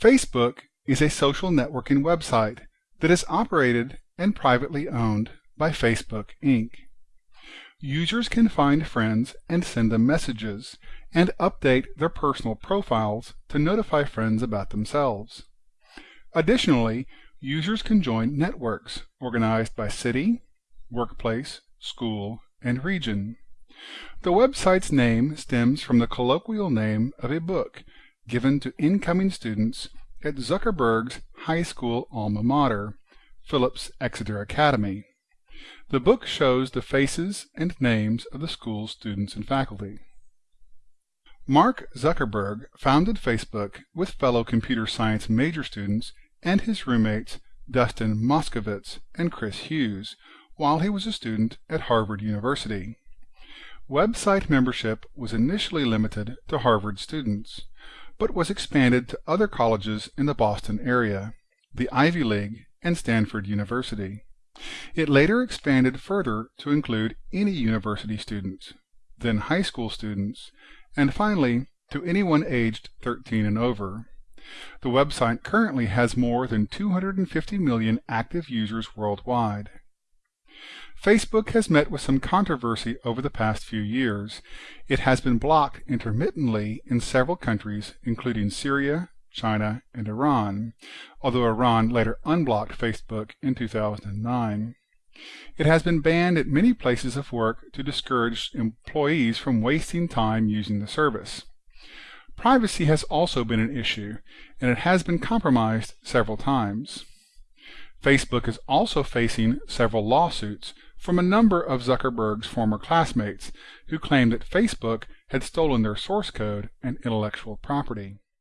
Facebook is a social networking website that is operated and privately owned by Facebook Inc. Users can find friends and send them messages, and update their personal profiles to notify friends about themselves. Additionally, users can join networks organized by city, workplace, school, and region. The website's name stems from the colloquial name of a book given to incoming students at Zuckerberg's high school alma mater, Phillips Exeter Academy. The book shows the faces and names of the school's students and faculty. Mark Zuckerberg founded Facebook with fellow computer science major students and his roommates Dustin Moskovitz and Chris Hughes while he was a student at Harvard University. Website membership was initially limited to Harvard students, but was expanded to other colleges in the Boston area, the Ivy League, and Stanford University. It later expanded further to include any university students, then high school students, and finally to anyone aged 13 and over. The website currently has more than 250 million active users worldwide. Facebook has met with some controversy over the past few years. It has been blocked intermittently in several countries, including Syria, China, and Iran, although Iran later unblocked Facebook in 2009. It has been banned at many places of work to discourage employees from wasting time using the service. Privacy has also been an issue, and it has been compromised several times. Facebook is also facing several lawsuits from a number of Zuckerberg's former classmates who claimed that Facebook had stolen their source code and intellectual property.